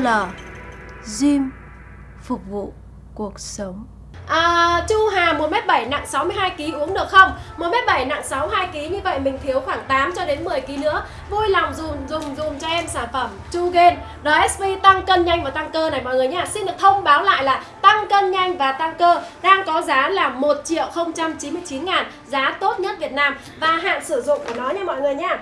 HL Gym Phục vụ cuộc sống. À, Chu Hà 1m7 nặng 62kg uống được không? 1m7 nặng 62kg như vậy mình thiếu khoảng 8 cho đến 10kg nữa. Vui lòng dùng dùng dùng cho em sản phẩm Chu Gain RSV tăng cân nhanh và tăng cơ này mọi người nhé Xin được thông báo lại là tăng cân nhanh và tăng cơ đang có giá là 1 triệu 099 ngàn Giá tốt nhất Việt Nam. Và hạn sử dụng của nó nha mọi người nhé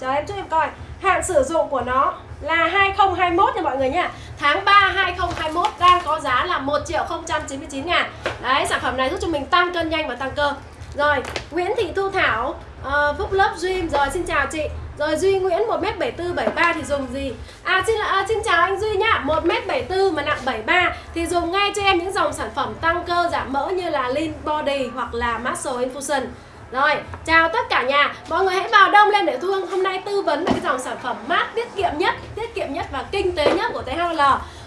Chờ em chút em coi. Hạn sử dụng của nó là 2021 nha mọi người nhá Tháng 3 2021 đang có giá là 1 triệu 099 ngàn Đấy sản phẩm này giúp cho mình tăng cân nhanh và tăng cơ Rồi Nguyễn Thị Thu Thảo uh, Phúc Lớp Dream Rồi xin chào chị rồi Duy Nguyễn 1m74 73 thì dùng gì? À xin à, xin chào anh Duy nhá. 1m74 mà nặng 73 thì dùng ngay cho em những dòng sản phẩm tăng cơ giảm mỡ như là Lean Body hoặc là Muscle Infusion. Rồi, chào tất cả nhà. Mọi người hãy vào đông lên để Thu Hương hôm nay tư vấn về cái dòng sản phẩm mát tiết kiệm nhất Tiết kiệm nhất và kinh tế nhất của THL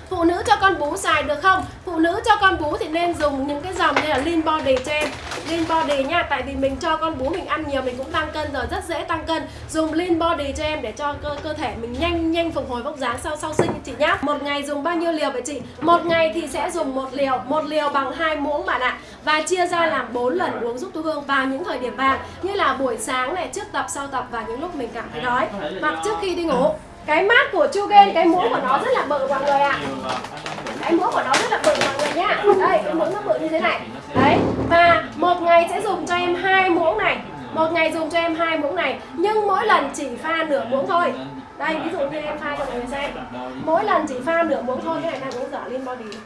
Phụ nữ cho con bú xài được không? Phụ nữ cho con bú thì nên dùng những cái dòng như là Lean Body cho em Lean Body nha Tại vì mình cho con bú mình ăn nhiều mình cũng tăng cân rồi Rất dễ tăng cân. Dùng Lean Body cho em để cho cơ, cơ thể mình nhanh nhanh phục hồi vóc dáng sau sau sinh chị nhá. Một ngày dùng bao nhiêu liều vậy chị? Một ngày thì sẽ dùng một liều Một liều bằng hai muỗng bạn ạ. Và chia ra làm 4 lần uống giúp Thu Hương vào những thời điểm vàng Như là buổi sáng này, trước tập, sau tập và những lúc mình cảm thấy đói. Hoặc trước khi đi ngủ cái mát của Chugen cái muỗng của nó rất là bự mọi người ạ. À. cái muỗng của nó rất là bự mọi người nhá. Đây, cái muỗng nó bự như thế này. Đấy, và một ngày sẽ dùng cho em hai muỗng này. Một ngày dùng cho em hai muỗng này, nhưng mỗi lần chỉ pha nửa muỗng thôi. Đây, ví dụ như em pha cho mọi người xem. Mỗi lần chỉ pha nửa muỗng thôi, cái này đang uống dở lên body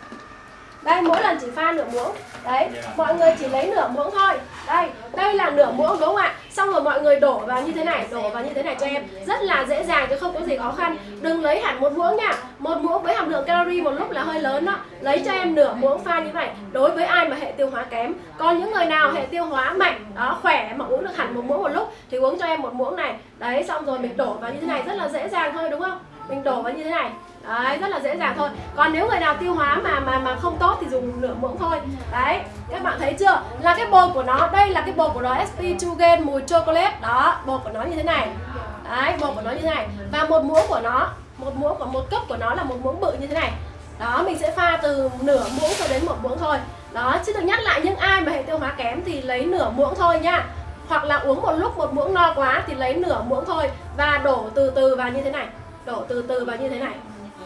đây mỗi lần chỉ pha nửa muỗng. Đấy mọi người chỉ lấy nửa muỗng thôi. Đây đây là nửa muỗng đúng không ạ? Xong rồi mọi người đổ vào như thế này đổ vào như thế này cho em. Rất là dễ dàng chứ không có gì khó khăn. Đừng lấy hẳn một muỗng nha. Một muỗng với hàm lượng calorie một lúc là hơi lớn đó. Lấy cho em nửa muỗng pha như vậy. Đối với ai mà hệ tiêu hóa kém. Còn những người nào hệ tiêu hóa mạnh đó khỏe mà uống được hẳn một muỗng một lúc thì uống cho em một muỗng này. Đấy xong rồi mình đổ vào như thế này. Rất là dễ dàng thôi đúng không mình đổ vào như thế này. Đấy, rất là dễ dàng thôi. Còn nếu người nào tiêu hóa mà mà mà không tốt thì dùng nửa muỗng thôi. Đấy, các bạn thấy chưa? Là cái bột của nó, đây là cái bột của nó SP Chugen mùi chocolate. Đó, bột của nó như thế này. Đấy, bột của nó như thế này. Và một muỗng của nó, một muỗng của, một cốc của nó là một muỗng bự như thế này. Đó, mình sẽ pha từ nửa muỗng cho đến một muỗng thôi. Đó, chứ được nhắc lại, những ai mà hệ tiêu hóa kém thì lấy nửa muỗng thôi nha. Hoặc là uống một lúc một muỗng no quá thì lấy nửa muỗng thôi. Và đổ từ từ vào như thế này đổ từ từ vào như thế này.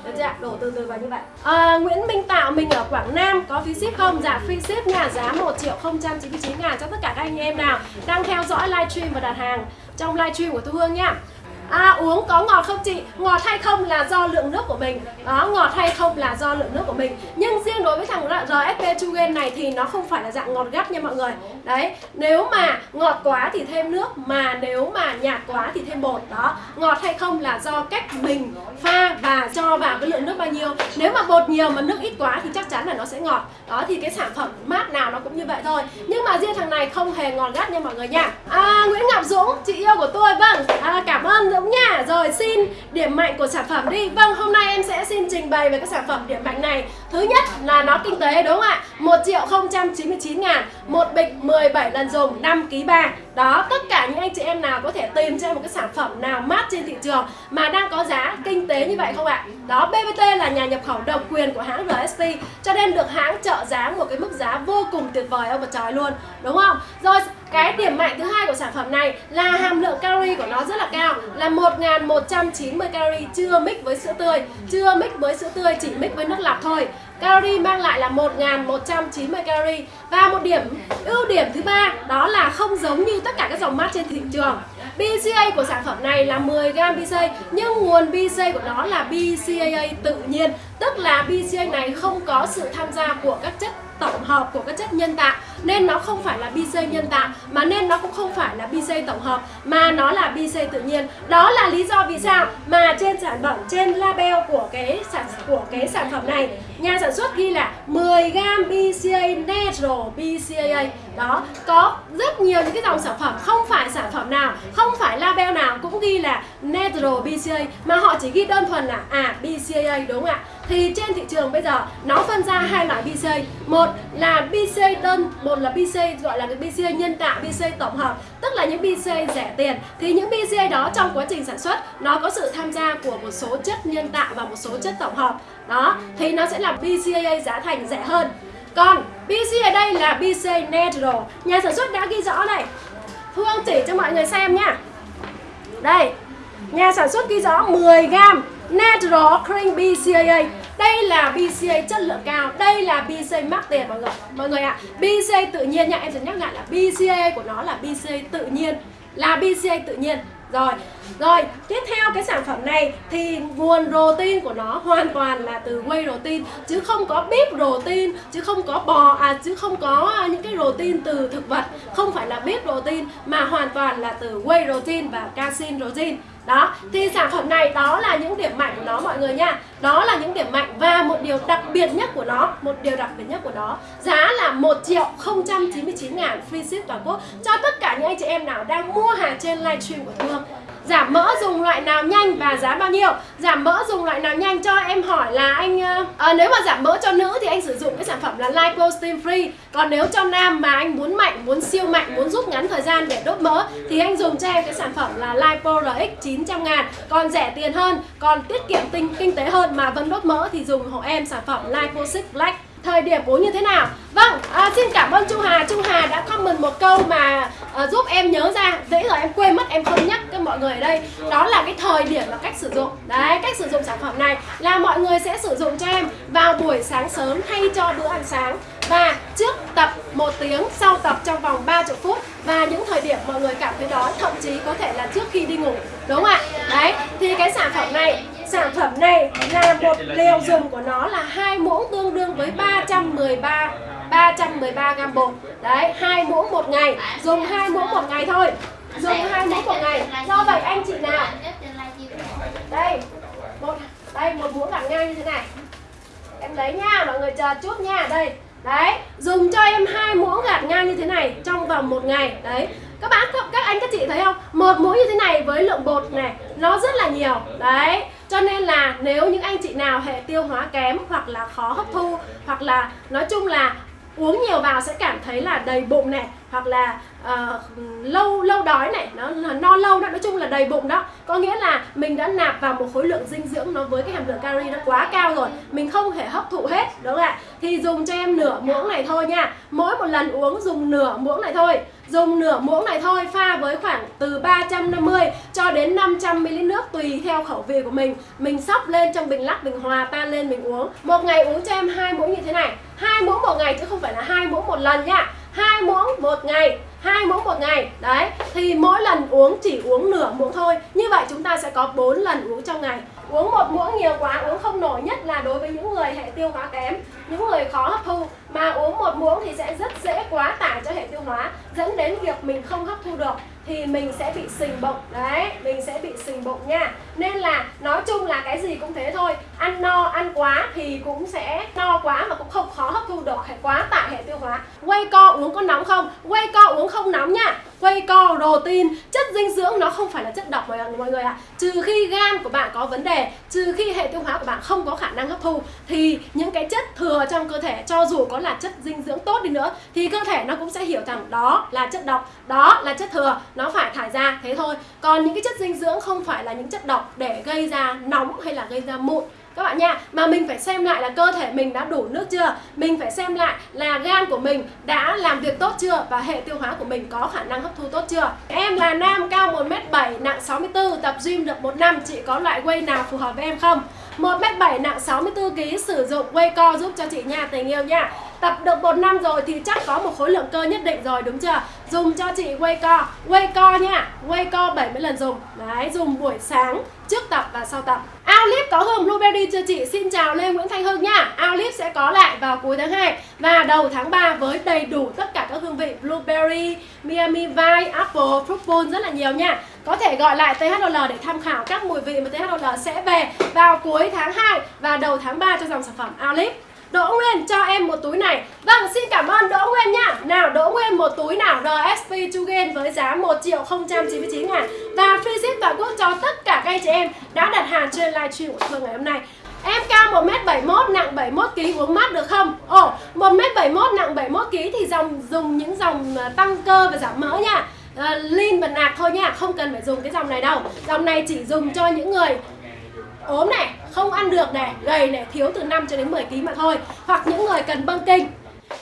Được chưa Đổ từ từ vào như vậy. À, Nguyễn Minh Tạo mình ở Quảng Nam Có phí ship không? Dạ free ship nhà Giá 1 triệu 099 ngàn cho tất cả các anh em nào Đang theo dõi livestream và đặt hàng Trong livestream của Thu Hương nha. À uống có ngọt không chị? Ngọt hay không là do lượng nước của mình. Đó, ngọt hay không là do lượng nước của mình. Nhưng riêng đối với thằng RFP Chugen này thì nó không phải là dạng ngọt gắt nha mọi người. Đấy, nếu mà ngọt quá thì thêm nước Mà nếu mà nhạt quá thì thêm bột. Đó, ngọt hay không là do cách mình pha và cho vào cái lượng nước bao nhiêu. Nếu mà bột nhiều mà nước ít quá thì chắc chắn là nó sẽ ngọt. Đó thì cái sản phẩm mát nào nó cũng như vậy thôi. Nhưng mà riêng thằng này không hề ngọt gắt nha mọi người nha. À, Nguyễn Ngọc Dũng, chị yêu của tôi Vâng, à, cảm ơn Dũng nha. Rồi xin điểm mạnh của sản phẩm đi. Vâng hôm nay em sẽ xin trình bày về cái sản phẩm điểm mạnh này. Thứ nhất là nó kinh tế đúng không ạ? 1 triệu 099 ngàn Một bịch 17 lần dùng 5 kg 3 Đó tất cả những anh chị em nào có thể tìm cho em một cái sản phẩm nào mát trên thị trường Mà đang có giá kinh tế như vậy không ạ Đó BBT là nhà nhập khẩu độc quyền của hãng RST Cho nên được hãng trợ giá một cái mức giá vô cùng tuyệt vời ông và trời luôn Đúng không Rồi cái điểm mạnh thứ hai của sản phẩm này là hàm lượng calorie của nó rất là cao là 1190 calorie chưa mix với sữa tươi, chưa mix với sữa tươi chỉ mix với nước lọc thôi. Calorie mang lại là 1190 calorie và một điểm ưu điểm thứ ba đó là không giống như tất cả các dòng mát trên thị trường. BCA của sản phẩm này là 10g BCA nhưng nguồn BCA của nó là BCAA tự nhiên tức là BCA này không có sự tham gia của các chất tổng hợp, của các chất nhân tạo. Nên nó không phải là BC nhân tạo, mà nên nó cũng không phải là BC tổng hợp, mà nó là BC tự nhiên. Đó là lý do vì sao mà trên sản phẩm, trên label của cái sản, của cái sản phẩm này, nhà sản xuất ghi là 10g BCA natural BCAA đó, có rất nhiều những cái dòng sản phẩm, không phải sản phẩm nào, không phải label nào cũng ghi là natural BCA mà họ chỉ ghi đơn thuần là à BCAA đúng không ạ? Thì trên thị trường bây giờ nó phân ra hai loại BCA một là BCA đơn một là BCA gọi là cái BCA nhân tạo, BCA tổng hợp. Tức là những BCA rẻ tiền. Thì những BCA đó trong quá trình sản xuất nó có sự tham gia của một số chất nhân tạo và một số chất tổng hợp. Đó thì nó sẽ là BCA giá thành rẻ hơn. Còn BCA đây là BCA natural. Nhà sản xuất đã ghi rõ này. Phương chỉ cho mọi người xem nha. Đây nhà sản xuất ghi rõ 10 gram natural Cream BCAA đây là BCA chất lượng cao. Đây là BCA mắc tiền mọi người mọi người ạ. À, BCA tự nhiên nha em sẽ nhắc lại là BCA của nó là BCA tự nhiên là BCA tự nhiên. Rồi, rồi tiếp theo cái sản phẩm này thì nguồn protein của nó hoàn toàn là từ whey protein chứ không có beef protein chứ không có bò à chứ không có à, những cái protein từ thực vật, không phải là beef protein mà hoàn toàn là từ whey protein và casein protein đó, thì sản phẩm này đó là những điểm mạnh của nó mọi người nha. Đó là những điểm mạnh và một điều đặc biệt nhất của nó, một điều đặc biệt nhất của nó. Giá là 1 triệu 099 ngàn, free ship toàn quốc. Cho tất cả những anh chị em nào đang mua hàng trên livestream của Thương Giảm mỡ dùng loại nào nhanh và giá bao nhiêu? Giảm mỡ dùng loại nào nhanh? Cho em hỏi là anh à, Nếu mà giảm mỡ cho nữ thì anh sử dụng cái sản phẩm là Lipo Steam Free. Còn nếu cho nam mà anh muốn mạnh, muốn siêu mạnh, muốn rút ngắn thời gian để đốt mỡ Thì anh dùng cho em cái sản phẩm là Lipo RX 900 ngàn. Còn rẻ tiền hơn, còn tiết kiệm tinh kinh tế hơn mà vẫn đốt mỡ thì dùng hộ em sản phẩm Lipo 6 Black thời điểm uống như thế nào. Vâng, à, xin cảm ơn Chu Hà. Chu Hà đã comment một câu mà à, giúp em nhớ ra. Dễ rồi em quên mất em không nhắc cho mọi người ở đây. Đó là cái thời điểm và cách sử dụng. Đấy, cách sử dụng sản phẩm này là mọi người sẽ sử dụng cho em vào buổi sáng sớm thay cho bữa ăn sáng. Và trước tập một tiếng sau tập trong vòng 30 phút. Và những thời điểm mọi người cảm thấy đó thậm chí có thể là trước khi đi ngủ. Đúng không ạ? Đấy thì cái sản phẩm này sản phẩm này là một liều dùng của nó là hai muỗng tương đương với 313 313 gram bột. Đấy hai muỗng một ngày. Dùng hai muỗng một ngày thôi. Dùng hai muỗng một ngày. Do vậy anh chị nào? Đây một đây một muỗng gạt ngang như thế này. Em lấy nha mọi người chờ chút nha. Đây đấy dùng cho em hai muỗng gạt ngang như thế này trong vòng một ngày. Đấy các bạn các anh các chị thấy không? Một muỗng như thế này với lượng bột này nó rất là nhiều. Đấy cho nên là nếu những anh chị nào hệ tiêu hóa kém hoặc là khó hấp thu hoặc là nói chung là uống nhiều vào sẽ cảm thấy là đầy bụng này hoặc là uh, lâu lâu đói này nó no lâu đó nói chung là đầy bụng đó. Có nghĩa là mình đã nạp vào một khối lượng dinh dưỡng nó với cái hàm lượng calorie nó quá cao rồi mình không thể hấp thụ hết đúng không ạ? Thì dùng cho em nửa muỗng này thôi nha. Mỗi một lần uống dùng nửa muỗng này thôi dùng nửa muỗng này thôi, pha với khoảng từ 350 cho đến 500 ml nước tùy theo khẩu vị của mình. Mình sóc lên trong bình lắc, bình hòa, tan lên, mình uống. Một ngày uống cho em hai muỗng như thế này. Hai muỗng một ngày chứ không phải là hai muỗng một lần nhá hai muỗng một ngày, hai muỗng một ngày. Đấy, thì mỗi lần uống chỉ uống nửa muỗng thôi. Như vậy chúng ta sẽ có 4 lần uống trong ngày uống một muỗng nhiều quá, uống không nổi nhất là đối với những người hệ tiêu hóa kém, những người khó hấp thu. Mà uống một muỗng thì sẽ rất dễ quá tải cho hệ tiêu hóa, dẫn đến việc mình không hấp thu được thì mình sẽ bị sình bụng. Đấy, mình sẽ bị sình bụng nha. Nên là nói chung là cái gì cũng thế thôi. Ăn no, ăn quá thì cũng sẽ no quá mà cũng không khó hấp thu được hệ, quá tải hệ tiêu hóa. Quay co uống có nóng không? Quay co uống không nóng nha. Quay co protein dinh dưỡng nó không phải là chất độc mọi, mọi người ạ à. trừ khi gan của bạn có vấn đề trừ khi hệ tiêu hóa của bạn không có khả năng hấp thu thì những cái chất thừa trong cơ thể cho dù có là chất dinh dưỡng tốt đi nữa thì cơ thể nó cũng sẽ hiểu rằng đó là chất độc đó là chất thừa nó phải thải ra thế thôi còn những cái chất dinh dưỡng không phải là những chất độc để gây ra nóng hay là gây ra mụn các bạn nha, mà mình phải xem lại là cơ thể mình đã đủ nước chưa? Mình phải xem lại là gan của mình đã làm việc tốt chưa? Và hệ tiêu hóa của mình có khả năng hấp thu tốt chưa? Em là nam cao 1m7 nặng 64 tập gym được một năm. Chị có loại quay nào phù hợp với em không? 1m7 nặng 64kg sử dụng quay co giúp cho chị nha, tình yêu nha. Tập được một năm rồi thì chắc có một khối lượng cơ nhất định rồi, đúng chưa? Dùng cho chị quay co. Quay co nha Quay co 70 lần dùng. Đấy, dùng buổi sáng, trước tập và sau tập. Outlive có hương blueberry chưa chị? Xin chào Lê Nguyễn Thanh Hưng nha. Outlive sẽ có lại vào cuối tháng 2 Và đầu tháng 3 với đầy đủ tất cả các hương vị Blueberry, Miami Vice, Apple, Fruit Bowl rất là nhiều nha. Có thể gọi lại THL để tham khảo các mùi vị mà THL sẽ về vào cuối tháng 2 và đầu tháng 3 cho dòng sản phẩm Outlive Đỗ Nguyên cho em một túi này. Vâng xin cảm ơn Đỗ Nguyên nha. Nào Đỗ Nguyên một túi nào? RSP Chugen với giá 1 triệu 099 ngàn. Và free ship toàn quốc cho tất cả các anh chị em đã đặt hàng trên livestream của Phương ngày hôm nay. Em cao 1m71 nặng 71kg uống mát được không? Ồ, 1m71 nặng 71kg thì dòng dùng những dòng à, tăng cơ và giảm mỡ nha. Uh, Lean và nạc thôi nha, không cần phải dùng cái dòng này đâu. Dòng này chỉ dùng cho những người ốm này, không ăn được này, gầy này, thiếu từ 5 cho đến 10 kg mà thôi. Hoặc những người cần băng kinh.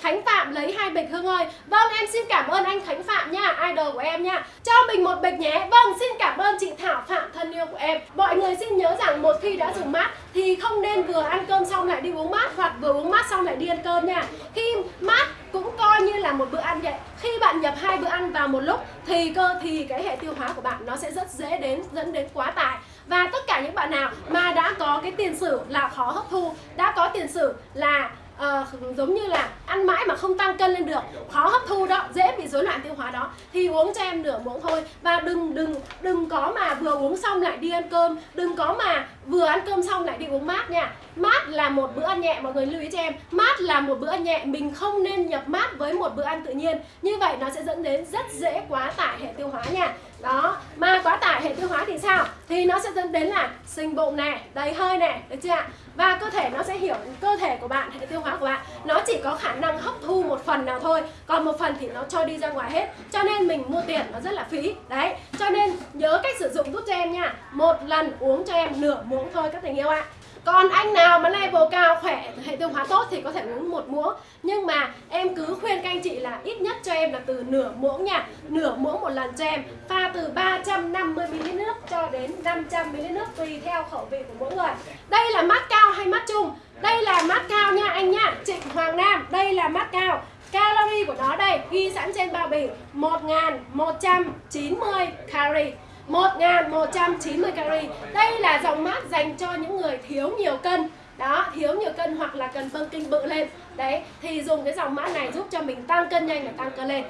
Khánh Phạm lấy hai bịch Hương ơi. Vâng em xin cảm ơn anh Khánh Phạm nha Idol của em nha. Cho mình một bịch nhé. Vâng xin cảm ơn chị Thảo Phạm thân yêu của em. Mọi người xin nhớ rằng một khi đã dùng mát Thì không nên vừa ăn cơm xong lại đi uống mát Hoặc vừa uống mát xong lại đi ăn cơm nha. Khi mát cũng coi như là một bữa ăn vậy. Khi bạn nhập hai bữa ăn vào một lúc thì cơ thì cái hệ tiêu hóa của bạn nó sẽ rất dễ đến dẫn đến quá tải và tất cả những bạn nào mà đã có cái tiền sử là khó hấp thu đã có tiền sử là uh, giống như là ăn mãi mà không tăng cân lên được khó hấp thu đó dễ bị rối loạn tiêu hóa đó thì uống cho em nửa muỗng thôi. Và đừng đừng đừng có mà vừa uống xong lại đi ăn cơm đừng có mà vừa ăn cơm xong lại đi uống mát nha. Mát là một bữa ăn nhẹ mọi người lưu ý cho em. Mát là một bữa ăn nhẹ mình không nên nhập mát với một bữa ăn tự nhiên. Như vậy nó sẽ dẫn đến rất dễ quá tải hệ tiêu hóa nha đó mà quá tải, hệ tiêu hóa thì sao? Thì nó sẽ dẫn đến là sinh bụng này đầy hơi này được chưa ạ? Và cơ thể nó sẽ hiểu, cơ thể của bạn, hệ tiêu hóa của bạn, nó chỉ có khả năng hấp thu một phần nào thôi. Còn một phần thì nó cho đi ra ngoài hết. Cho nên mình mua tiền nó rất là phí. Đấy, cho nên nhớ cách sử dụng giúp cho em nha. Một lần uống cho em nửa muỗng thôi, các tình yêu ạ còn anh nào mà level cao, khỏe, hệ tiêu hóa tốt thì có thể uống một muỗng. Nhưng mà em cứ khuyên các anh chị là ít nhất cho em là từ nửa muỗng nha. Nửa muỗng một lần cho em. Pha từ 350 ml nước cho đến 500 ml nước tùy theo khẩu vị của mỗi người. Đây là mát cao hay mát chung đây là mát cao nha anh nha. Trịnh Hoàng Nam, đây là mát cao. Calorie của nó đây, ghi sẵn trên bao bì. 1190 calorie. 1190 calorie Đây là dòng mát dành cho những người thiếu nhiều cân. Đó thiếu nhiều cân hoặc là cần bơm kinh bự lên. Đấy thì dùng cái dòng mát này giúp cho mình tăng cân nhanh và tăng cân lên.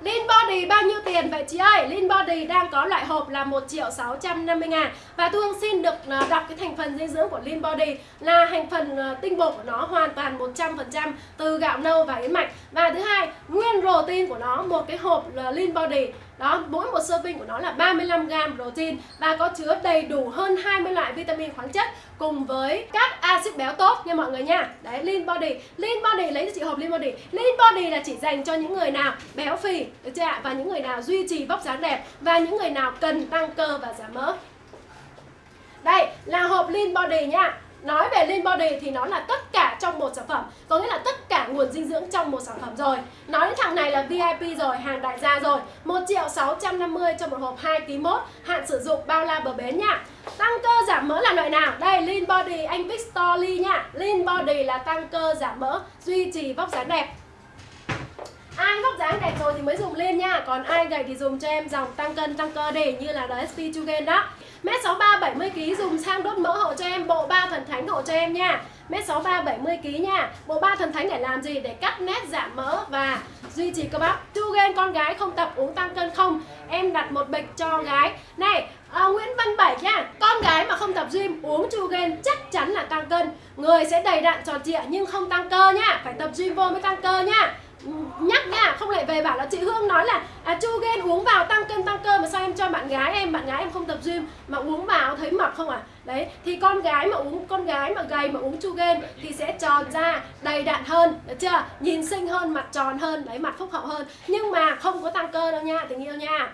Lean Body bao nhiêu tiền vậy chị ơi? Lean Body đang có loại hộp là 1 triệu 650 ngàn. Và Thu Hương xin được ờ, đọc cái thành phần dinh dưỡng của Lean Body Là thành phần ờ, tinh bột của nó hoàn toàn 100% từ gạo nâu và yến mạch. Và thứ hai, nguyên protein của nó, một cái hộp là Lean Body đó, mỗi một serving của nó là 35g protein và có chứa đầy đủ hơn 20 loại vitamin khoáng chất cùng với các axit béo tốt nha mọi người nha. Đấy, Lean Body. Lean Body lấy cho chị hộp Lean Body. Lean Body là chỉ dành cho những người nào béo phì, được chưa ạ? Và những người nào duy trì vóc dáng đẹp và những người nào cần tăng cơ và giảm mỡ. Đây là hộp Lean Body nha Nói về Lean Body thì nó là tất cả trong một sản phẩm. Có nghĩa là tất cả nguồn dinh dưỡng trong một sản phẩm rồi. Nói đến thằng này là VIP rồi, hàng đại gia rồi. 1 triệu 650 cho một hộp 2 kg mốt Hạn sử dụng bao la bờ bến nha. Tăng cơ giảm mỡ là loại nào? Đây Lean Body anh Victory nha. Lean Body là tăng cơ giảm mỡ Duy trì vóc dáng đẹp. Ai vóc dáng đẹp rồi thì mới dùng lên nha Còn ai gầy thì dùng cho em dòng tăng cân tăng cơ để như là rsp Chugen đó Mét 63 70 kg dùng sang đốt mỡ hộ cho em bộ ba thần thánh hộ cho em nha. Mét 63 70 kg nha. Bộ ba thần thánh để làm gì? Để cắt nét giảm mỡ và duy trì cơ bắp. chugen con gái không tập uống tăng cân không? Em đặt một bịch cho gái. Này, à, Nguyễn Văn Bảy nha. Con gái mà không tập gym uống chu gen chắc chắn là tăng cân. Người sẽ đầy đặn tròn trịa nhưng không tăng cơ nha. Phải tập gym vô mới tăng cơ nha nhắc nha không lại về bảo là chị Hương nói là à, chu ghen uống vào tăng cân tăng cơ mà sao em cho bạn gái em bạn gái em không tập gym mà uống vào thấy mập không à đấy thì con gái mà uống con gái mà gầy mà uống chu ghen thì sẽ tròn ra đầy đặn hơn được chưa? Nhìn xinh hơn mặt tròn hơn đấy mặt phúc hậu hơn. Nhưng mà không có tăng cơ đâu nha tình yêu nha.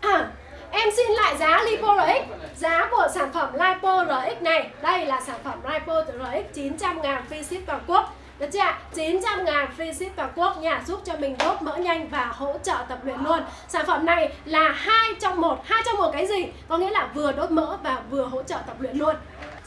À, Em xin lại giá Lipo RX Giá của sản phẩm Lipo RX này Đây là sản phẩm Lipo RX 900 ngàn free ship toàn quốc được chưa ạ? 900 ngàn free ship toàn quốc nha Giúp cho mình đốt mỡ nhanh và hỗ trợ tập luyện luôn Sản phẩm này là hai trong một hai trong một cái gì? Có nghĩa là vừa đốt mỡ và vừa hỗ trợ tập luyện luôn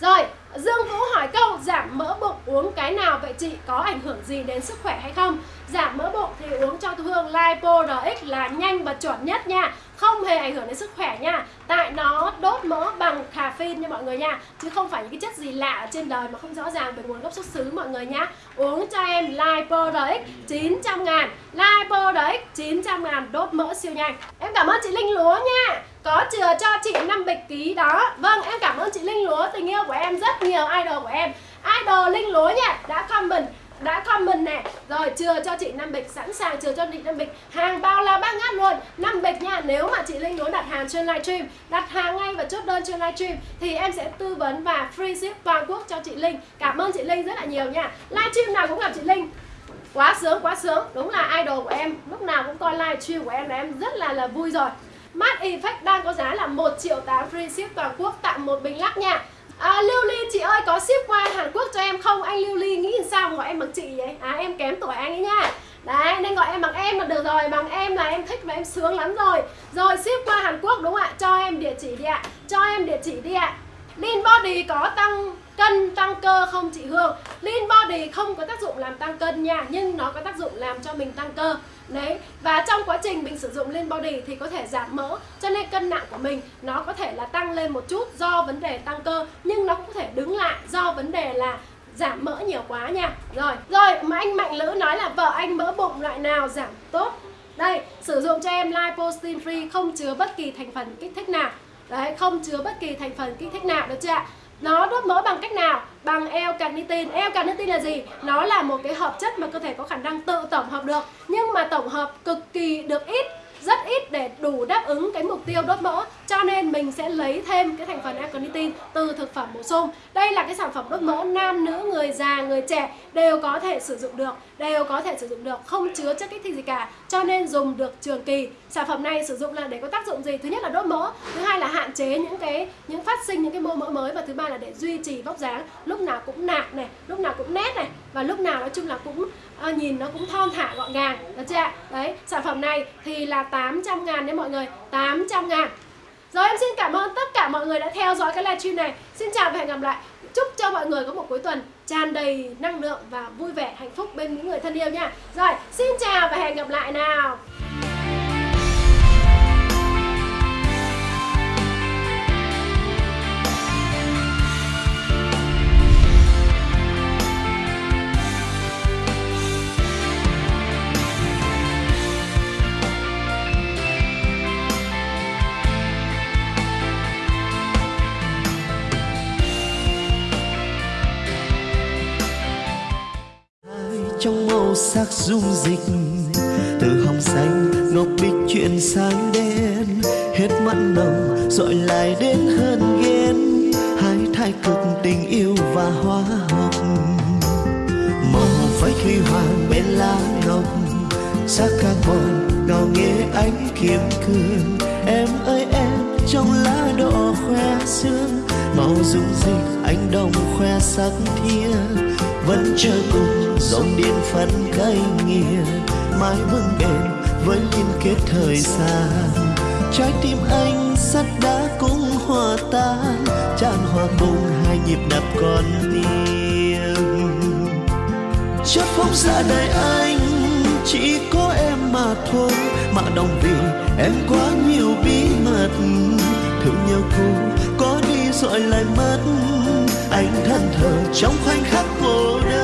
Rồi, Dương Vũ hỏi câu, giảm mỡ bụng uống cái nào vậy chị? Có ảnh hưởng gì đến sức khỏe hay không? Giảm mỡ bụng thì uống cho Hương Lipo RX là nhanh và chuẩn nhất nha. Không hề ảnh hưởng đến sức khỏe nha. Tại nó đốt mỡ bằng caffeine nha mọi người nha. Chứ không phải những cái chất gì lạ ở trên đời mà không rõ ràng về nguồn gốc xuất xứ mọi người nhá uống cho em Lipo RX 900 ngàn. Lipo RX 900 ngàn đốt mỡ siêu nhanh. Em cảm ơn chị Linh Lúa nha. Có chừa cho chị 5 bịch ký đó. Vâng em cảm ơn chị Linh Lúa, tình yêu của em rất nhiều idol của em. Idol Linh Lúa nha đã comment đã comment nè. Rồi chừa cho chị năm bịch, sẵn sàng chừa cho chị năm bịch. Hàng bao la bát ngát luôn. Năm bịch nha, nếu mà chị linh muốn đặt hàng trên livestream, đặt hàng ngay và chốt đơn trên livestream, thì em sẽ tư vấn và free ship toàn quốc cho chị linh. Cảm ơn chị linh rất là nhiều nha. Livestream nào cũng gặp chị linh. Quá sướng quá sướng. Đúng là idol của em. Lúc nào cũng coi livestream của em là em rất là là vui rồi. Mát Effect đang có giá là 1 triệu 8 free ship toàn quốc tặng một bình lắc nha. À, Lưu Ly chị ơi có ship qua Hàn Quốc cho em không? Anh Lưu Ly nghĩ sao gọi em bằng chị vậy? À em kém tuổi anh ấy nha Đấy nên gọi em bằng em là được rồi Bằng em là em thích và em sướng lắm rồi Rồi ship qua Hàn Quốc đúng không ạ? Cho em địa chỉ đi ạ Cho em địa chỉ đi ạ Body có tăng cân, tăng cơ không chị Hương? Lean Body không có tác dụng làm tăng cân nha Nhưng nó có tác dụng làm cho mình tăng cơ. Đấy, và trong quá trình mình sử dụng Lean Body thì có thể giảm mỡ Cho nên cân nặng của mình nó có thể là tăng lên một chút do vấn đề tăng cơ Nhưng nó cũng có thể đứng lại do vấn đề là giảm mỡ nhiều quá nha. Rồi, rồi mà anh Mạnh Lữ nói là vợ anh mỡ bụng loại nào giảm tốt? Đây, sử dụng cho em Lipostin Free không chứa bất kỳ thành phần kích thích nào. Đấy, không chứa bất kỳ thành phần kích thích nào được chưa ạ? Nó đốt mỡ bằng cách nào? Bằng L-carnitin L-carnitin là gì? Nó là một cái hợp chất mà cơ thể có khả năng tự tổng hợp được Nhưng mà tổng hợp cực kỳ được ít rất ít để đủ đáp ứng cái mục tiêu đốt mỡ. Cho nên mình sẽ lấy thêm cái thành phần aconitin từ thực phẩm bổ sung. Đây là cái sản phẩm đốt mỡ nam, nữ, người già, người trẻ đều có thể sử dụng được, đều có thể sử dụng được, không chứa chất kích thích gì cả. Cho nên dùng được trường kỳ. Sản phẩm này sử dụng là để có tác dụng gì? Thứ nhất là đốt mỡ, thứ hai là hạn chế những cái, những phát sinh những cái mô mỡ mới và thứ ba là để duy trì vóc dáng. Lúc nào cũng nạc này, lúc nào cũng nét này và lúc nào nói chung là cũng à, nhìn nó cũng thon thả gọn gàng được chưa ạ? Đấy sản phẩm này thì là 800 ngàn đấy mọi người 800 ngàn. Rồi em xin cảm ơn tất cả mọi người đã theo dõi cái livestream này. Xin chào và hẹn gặp lại. Chúc cho mọi người có một cuối tuần tràn đầy năng lượng và vui vẻ hạnh phúc bên những người thân yêu nha. Rồi xin chào và hẹn gặp lại nào. Màu sắc dung dịch. Từ hồng xanh, ngọc bích chuyển sang đen. Hết mặn nồng dội lại đến hơn ghen. Hai thái cực tình yêu và hóa học màu phách huy hoàng bên lá ngọc. Sắc carbon ngào nghe ánh kiếm cương. Em ơi, em trong lá đỏ khoe sương màu dung dịch anh đồng khoe sắc thia vẫn chờ cùng dòng điện phân cây nghiêng mãi vững bền với liên kết thời gian, trái tim anh sắt đá cũng hòa tan, tràn hòa cùng hai nhịp đập con tim chất phóng xa đời anh, chỉ có em mà thôi, mà đồng vì em quá nhiều bí mật. Thương nhau cùng có rồi lại mất. Anh thân thờ trong khoảnh khắc cô đơn.